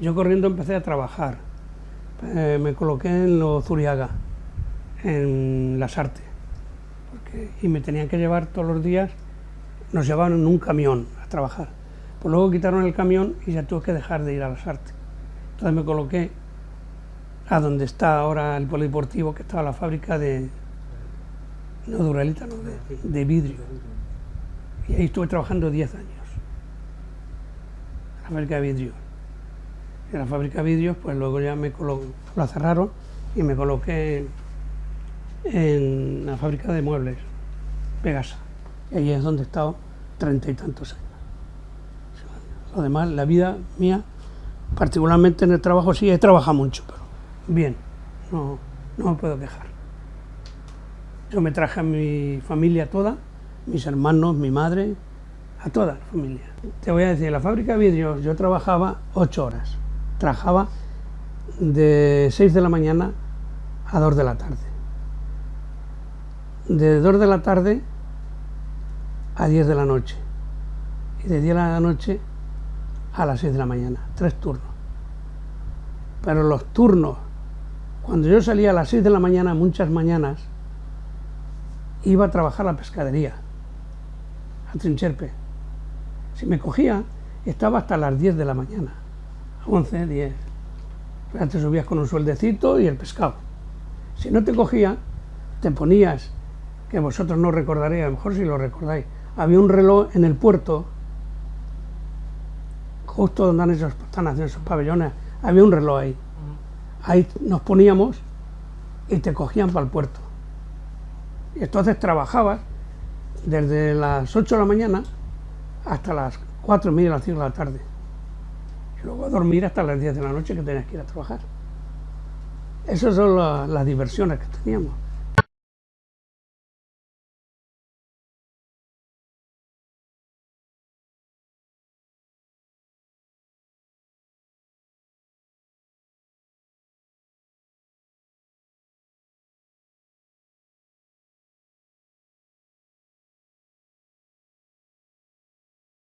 Yo corriendo empecé a trabajar. Eh, me coloqué en los Zuriaga, en las artes. y me tenían que llevar todos los días, nos llevaban en un camión a trabajar. Pues luego quitaron el camión y ya tuve que dejar de ir a las artes. Entonces me coloqué a donde está ahora el polideportivo, que estaba la fábrica de, no duralita, no, de, vidrio. Y ahí estuve trabajando 10 años. La fábrica de vidrio. En la fábrica de vidrios, pues luego ya me la cerraron y me coloqué en la fábrica de muebles, Pegasa. Y ahí es donde he estado treinta y tantos años. Además, la vida mía, particularmente en el trabajo, sí, he trabajado mucho, pero bien, no, no me puedo quejar. Yo me traje a mi familia toda, mis hermanos, mi madre, a toda la familia. Te voy a decir, en la fábrica de vidrios yo trabajaba ocho horas. Trabajaba de 6 de la mañana a 2 de la tarde. De 2 de la tarde a 10 de la noche. Y de 10 de la noche a las 6 de la mañana. Tres turnos. Pero los turnos, cuando yo salía a las 6 de la mañana, muchas mañanas, iba a trabajar a la pescadería, a Trincherpe. Si me cogía, estaba hasta las 10 de la mañana, 11, 10. Te subías con un sueldecito y el pescado. Si no te cogía, te ponías, que vosotros no recordaréis, a lo mejor si lo recordáis, había un reloj en el puerto, justo donde han esos, están haciendo esos pabellones, había un reloj ahí. Ahí nos poníamos y te cogían para el puerto. Y entonces trabajabas desde las 8 de la mañana hasta las 4 y media, las 5 de la tarde. Y luego a dormir hasta las 10 de la noche que tenías que ir a trabajar. Esas son las diversiones que teníamos.